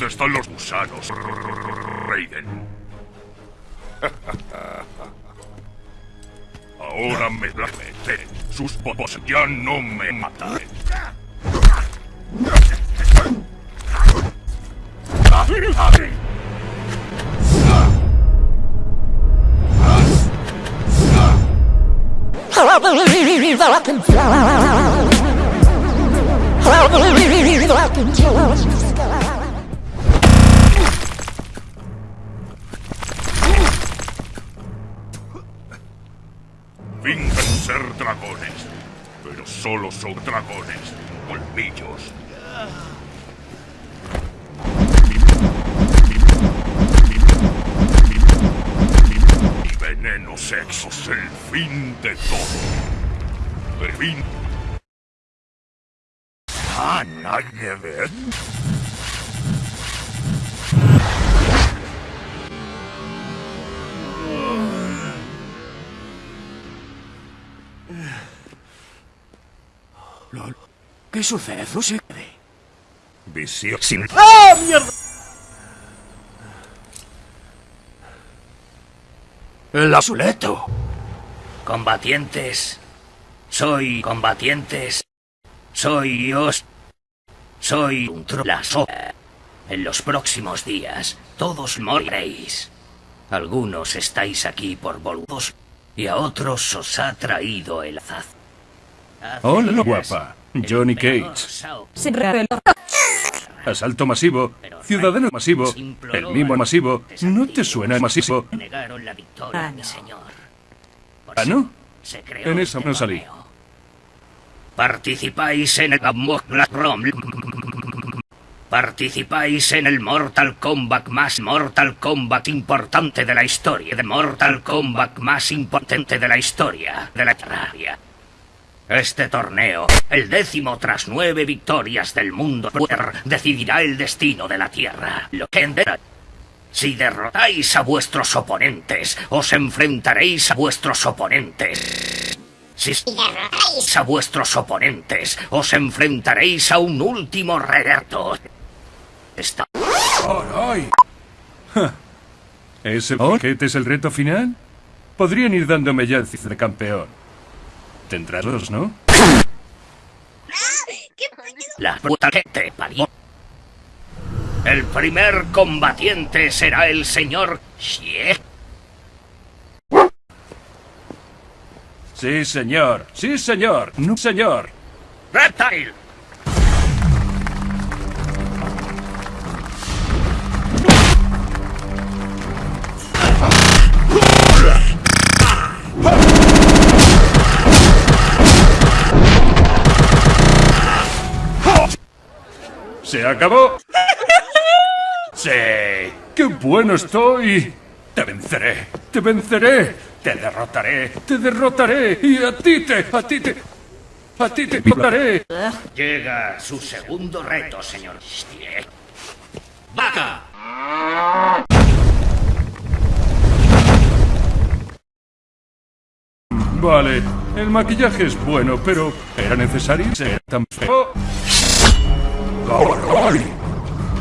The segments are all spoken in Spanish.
¿Dónde están los gusanos, Raiden? Ahora me la. Sus popos ya no me matan. Fingen ser dragones, pero solo son dragones, colmillos. Y veneno sexo es el fin de todo. El. Ah, nadie ve. ¿Qué sucede? Visión sin. ¡Ah, mierda! El azuleto. Combatientes. Soy combatientes. Soy Dios. Soy un trolazo. En los próximos días, todos moriréis. Algunos estáis aquí por boludos y a otros os ha traído el azaz. Hola, guapa. Johnny Cage. Asalto masivo, ciudadano masivo, el mimo masivo. ¿No te suena masivo? ¿Ah, no? Se creó En esa este no salí. Participáis en el Participáis en el Mortal Kombat más Mortal Kombat importante de la historia, de Mortal Kombat más importante de la historia de la Terraria. Este torneo, el décimo tras nueve victorias del mundo, decidirá el destino de la Tierra. Lo que. Si derrotáis a vuestros oponentes, os enfrentaréis a vuestros oponentes. Si derrotáis a vuestros oponentes, os enfrentaréis a un último reto. Está... ¡Ay! Ja. ¿Ese boquete es el reto final? Podrían ir dándome ya el de campeón. Tendrás dos, ¿no? La puta que te parió. El primer combatiente será el señor Xie. Sí, señor. Sí, señor. No, señor. Reptile. ¿Se acabó? ¡Sí! ¡Qué bueno estoy! Te venceré, te venceré, te derrotaré, te derrotaré y a ti te, a ti te, a ti te derrotaré. Llega su segundo reto, señor. ¡Vaca! Vale, el maquillaje es bueno, pero ¿era necesario ser tan feo?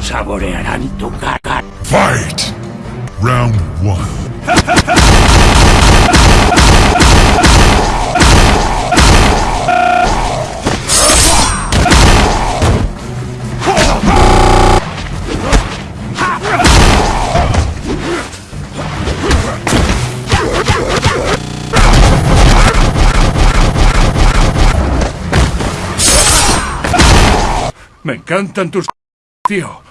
Saborearán tu caca. Fight! Round one. Me encantan tus... Tío.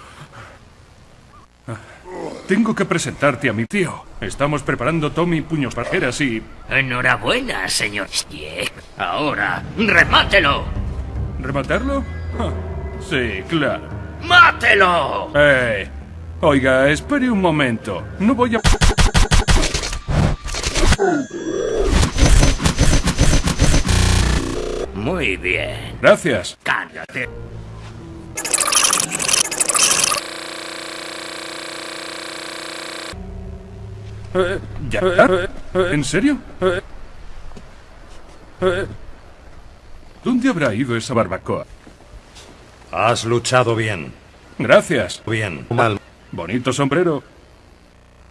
Tengo que presentarte a mi tío. Estamos preparando Tommy Puños Parjeras y... Enhorabuena, señor. Ahora, remátelo. ¿Rematarlo? Ah, Sí, claro. ¡Mátelo! Eh, oiga, espere un momento. No voy a... Muy bien. Gracias. Cállate. ¿Ya? Eh, eh, ¿En serio? ¿Dónde habrá ido esa barbacoa? Has luchado bien. Gracias. Bien, mal. Bonito sombrero.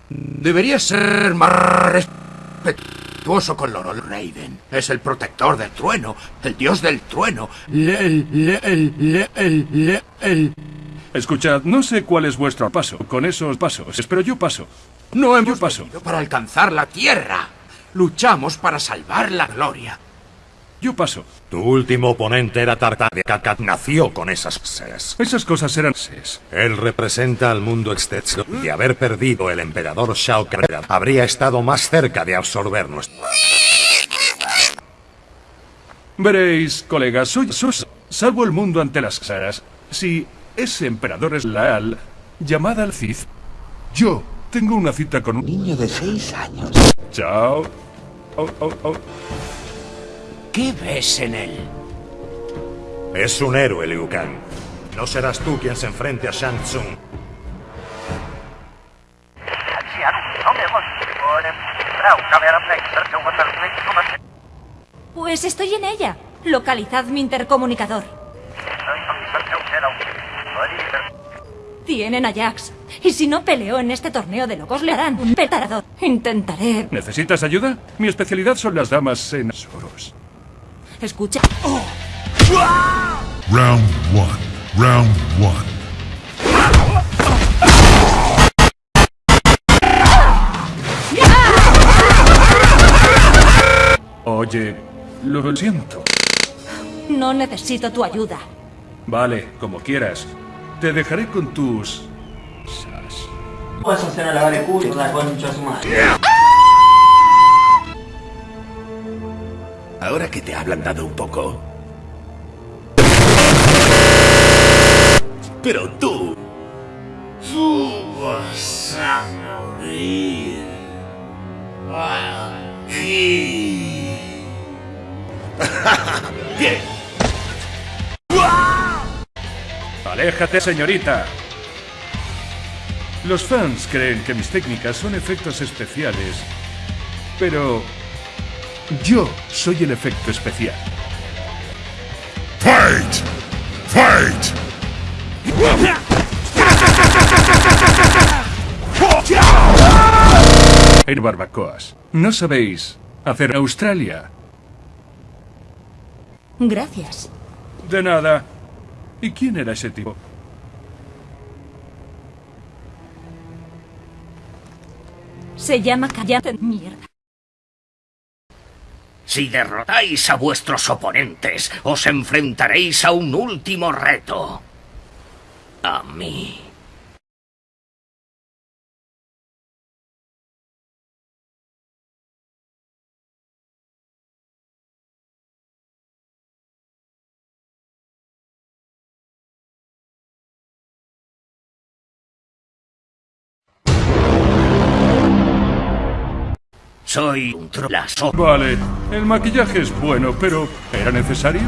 Deberías ser más respetuoso con Lord Raiden. Es el protector del trueno, el dios del trueno. Le- le- le- Escuchad, no sé cuál es vuestro paso con esos pasos, pero yo paso. No hemos Yo paso. venido para alcanzar la tierra. Luchamos para salvar la gloria. Yo paso. Tu último oponente era Tartar de Kakat. Nació con esas ses. Esas cosas eran ses. Él representa al mundo exterior. De haber perdido el emperador Shao Kahn, habría estado más cerca de absorber nuestro... Veréis, colegas, soy, soy- salvo el mundo ante las caras. Si ese emperador es leal, llamad al Cid. Yo tengo una cita con un Niño de seis años. Chao. Oh, oh, oh. ¿Qué ves en él? Es un héroe, Liu Kang. No serás tú quien se enfrente a Shang Tsung. Pues estoy en ella. Localizad mi intercomunicador. Tienen a Jax. Y si no peleo en este torneo de locos, le harán un petarador. Intentaré. ¿Necesitas ayuda? Mi especialidad son las damas en oros. Escucha. Round one. Round one. Oye, lo siento. No necesito tu ayuda. Vale, como quieras. Te dejaré con tus... sas. Puedes hacer a lavar el culo, la concha su madre. Ahora que te ha ablandado un poco. Pero tú... Tú vas a morir. Aquí. Bien. Aléjate, señorita. Los fans creen que mis técnicas son efectos especiales, pero yo soy el efecto especial. Fight! Fight! En barbacoas. ¿No sabéis hacer Australia? Gracias. De nada. ¿Y quién era ese tipo? Se llama Callate. Mierda. Si derrotáis a vuestros oponentes, os enfrentaréis a un último reto. A mí. Soy un trolazo. Vale, el maquillaje es bueno, pero ¿era necesario?